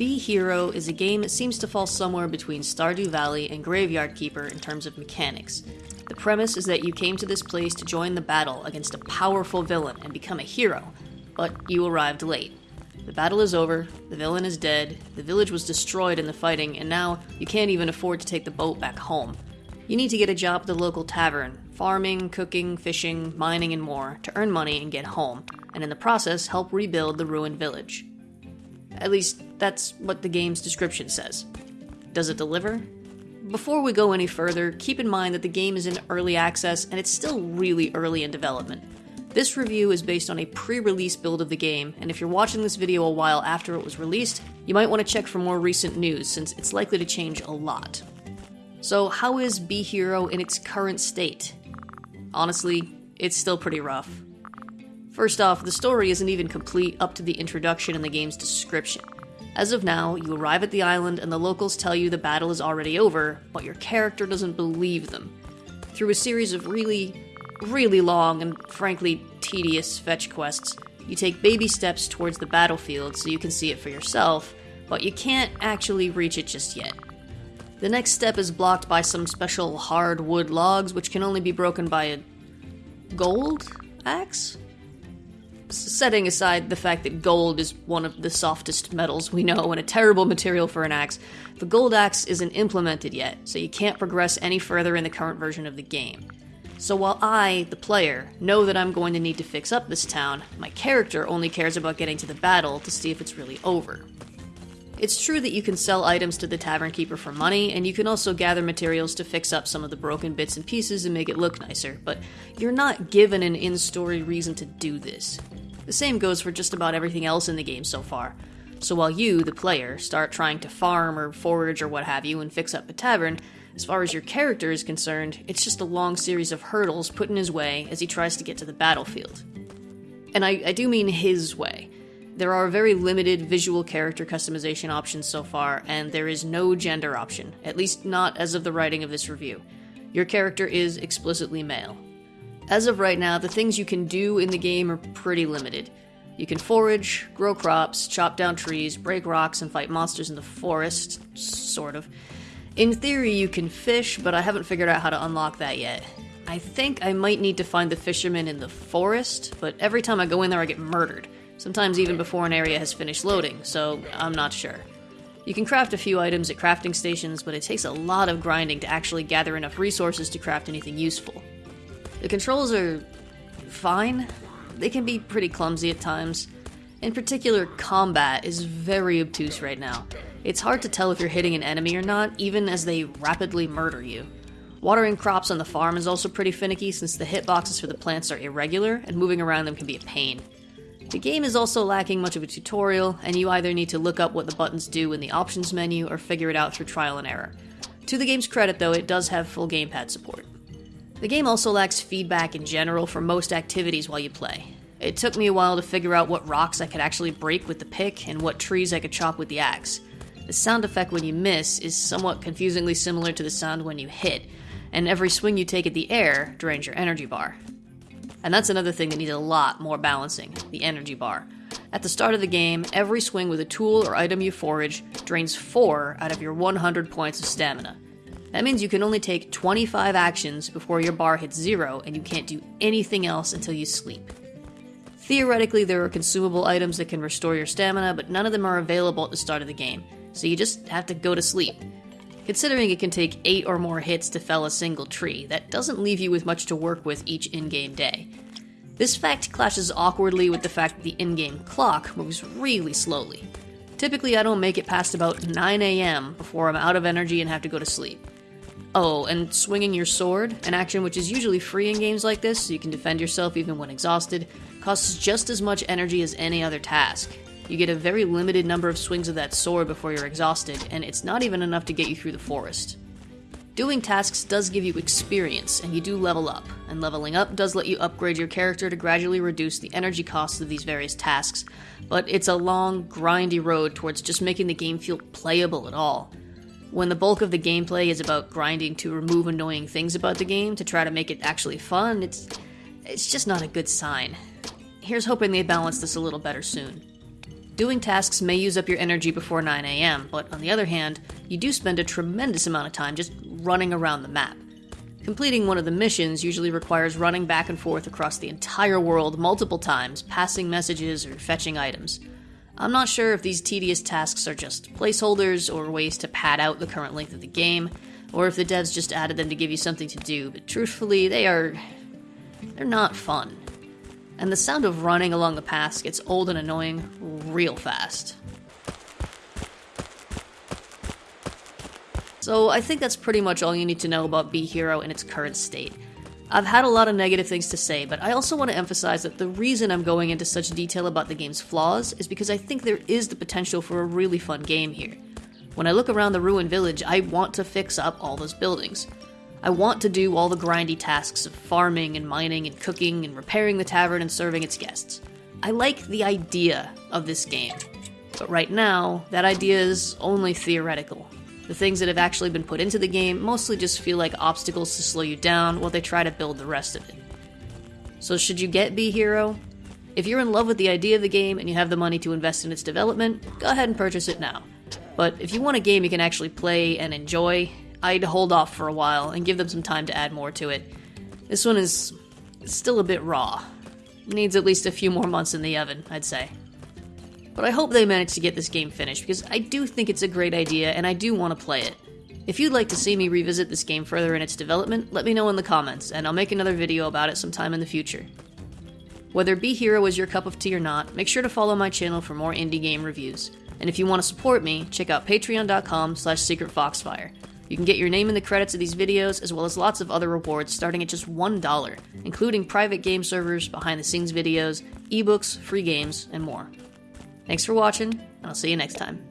Be Hero is a game that seems to fall somewhere between Stardew Valley and Graveyard Keeper in terms of mechanics. The premise is that you came to this place to join the battle against a powerful villain and become a hero, but you arrived late. The battle is over, the villain is dead, the village was destroyed in the fighting, and now you can't even afford to take the boat back home. You need to get a job at the local tavern, farming, cooking, fishing, mining, and more, to earn money and get home, and in the process help rebuild the ruined village. At least, that's what the game's description says. Does it deliver? Before we go any further, keep in mind that the game is in early access and it's still really early in development. This review is based on a pre release build of the game, and if you're watching this video a while after it was released, you might want to check for more recent news since it's likely to change a lot. So, how is Be Hero in its current state? Honestly, it's still pretty rough. First off, the story isn't even complete up to the introduction in the game's description. As of now, you arrive at the island and the locals tell you the battle is already over, but your character doesn't believe them. Through a series of really, really long and frankly tedious fetch quests, you take baby steps towards the battlefield so you can see it for yourself, but you can't actually reach it just yet. The next step is blocked by some special hard wood logs, which can only be broken by a gold axe? Setting aside the fact that gold is one of the softest metals we know and a terrible material for an axe, the gold axe isn't implemented yet, so you can't progress any further in the current version of the game. So while I, the player, know that I'm going to need to fix up this town, my character only cares about getting to the battle to see if it's really over. It's true that you can sell items to the tavern keeper for money, and you can also gather materials to fix up some of the broken bits and pieces and make it look nicer, but you're not given an in story reason to do this. The same goes for just about everything else in the game so far. So while you, the player, start trying to farm or forage or what have you and fix up a tavern, as far as your character is concerned, it's just a long series of hurdles put in his way as he tries to get to the battlefield. And I, I do mean his way. There are very limited visual character customization options so far, and there is no gender option, at least not as of the writing of this review. Your character is explicitly male. As of right now, the things you can do in the game are pretty limited. You can forage, grow crops, chop down trees, break rocks, and fight monsters in the forest, sort of. In theory, you can fish, but I haven't figured out how to unlock that yet. I think I might need to find the fisherman in the forest, but every time I go in there, I get murdered, sometimes even before an area has finished loading, so I'm not sure. You can craft a few items at crafting stations, but it takes a lot of grinding to actually gather enough resources to craft anything useful. The controls are fine. They can be pretty clumsy at times. In particular, combat is very obtuse right now. It's hard to tell if you're hitting an enemy or not, even as they rapidly murder you. Watering crops on the farm is also pretty finicky since the hitboxes for the plants are irregular and moving around them can be a pain. The game is also lacking much of a tutorial, and you either need to look up what the buttons do in the options menu or figure it out through trial and error. To the game's credit, though, it does have full gamepad support. The game also lacks feedback in general for most activities while you play. It took me a while to figure out what rocks I could actually break with the pick and what trees I could chop with the axe. The sound effect when you miss is somewhat confusingly similar to the sound when you hit, and every swing you take at the air drains your energy bar. And that's another thing that needs a lot more balancing the energy bar. At the start of the game, every swing with a tool or item you forage drains 4 out of your 100 points of stamina. That means you can only take 25 actions before your bar hits zero, and you can't do anything else until you sleep. Theoretically, there are consumable items that can restore your stamina, but none of them are available at the start of the game, so you just have to go to sleep. Considering it can take 8 or more hits to fell a single tree, that doesn't leave you with much to work with each in game day. This fact clashes awkwardly with the fact that the in game clock moves really slowly. Typically, I don't make it past about 9 am before I'm out of energy and have to go to sleep. Oh, and swinging your sword, an action which is usually free in games like this, so you can defend yourself even when exhausted, costs just as much energy as any other task. You get a very limited number of swings of that sword before you're exhausted, and it's not even enough to get you through the forest. Doing tasks does give you experience, and you do level up, and leveling up does let you upgrade your character to gradually reduce the energy costs of these various tasks, but it's a long, grindy road towards just making the game feel playable at all. When the bulk of the gameplay is about grinding to remove annoying things about the game to try to make it actually fun, it's it's just not a good sign. Here's hoping they balance this a little better soon. Doing tasks may use up your energy before 9 am, but on the other hand, you do spend a tremendous amount of time just running around the map. Completing one of the missions usually requires running back and forth across the entire world multiple times, passing messages or fetching items. I'm not sure if these tedious tasks are just placeholders or ways to pad out the current length of the game, or if the devs just added them to give you something to do, but truthfully, they are. they're not fun. And the sound of running along the paths gets old and annoying real fast. So I think that's pretty much all you need to know about Be Hero in its current state. I've had a lot of negative things to say, but I also want to emphasize that the reason I'm going into such detail about the game's flaws is because I think there is the potential for a really fun game here. When I look around the ruined village, I want to fix up all those buildings. I want to do all the grindy tasks of farming and mining and cooking and repairing the tavern and serving its guests. I like the idea of this game, but right now, that idea is only theoretical. The things that have actually been put into the game mostly just feel like obstacles to slow you down while they try to build the rest of it. So, should you get Be Hero? If you're in love with the idea of the game and you have the money to invest in its development, go ahead and purchase it now. But if you want a game you can actually play and enjoy, I'd hold off for a while and give them some time to add more to it. This one is still a bit raw. Needs at least a few more months in the oven, I'd say. But I hope they manage to get this game finished because I do think it's a great idea and I do want to play it. If you'd like to see me revisit this game further in its development, let me know in the comments, and I'll make another video about it sometime in the future. Whether Be Hero is your cup of tea or not, make sure to follow my channel for more indie game reviews. And if you want to support me, check out patreon.com slash secretfoxfire. You can get your name in the credits of these videos, as well as lots of other rewards starting at just $1, including private game servers, behind the scenes videos, ebooks, free games, and more. Thanks for watching, and I'll see you next time.